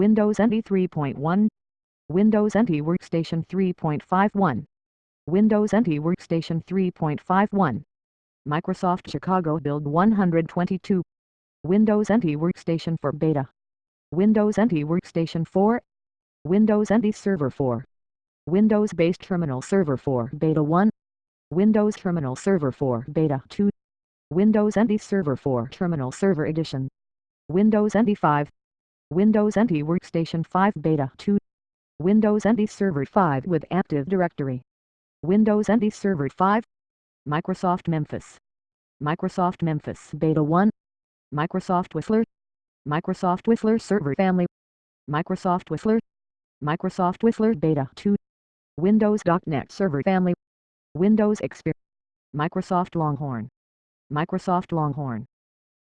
Windows NT 3.1 Windows NT Workstation 3.51 Windows NT Workstation 3.51 Microsoft Chicago Build 122 Windows NT Workstation 4 Beta Windows NT Workstation 4 Windows NT Server 4 Windows-based Terminal Server 4 Beta 1 Windows Terminal Server 4 Beta 2 Windows NT Server 4 Terminal Server Edition Windows NT 5 Windows NT Workstation 5 Beta 2 Windows NT Server 5 with Active Directory. Windows NT Server 5 Microsoft Memphis. Microsoft Memphis Beta 1 Microsoft Whistler. Microsoft Whistler Server Family. Microsoft Whistler. Microsoft Whistler Beta 2 Windows.NET Server Family. Windows XP Microsoft Longhorn. Microsoft Longhorn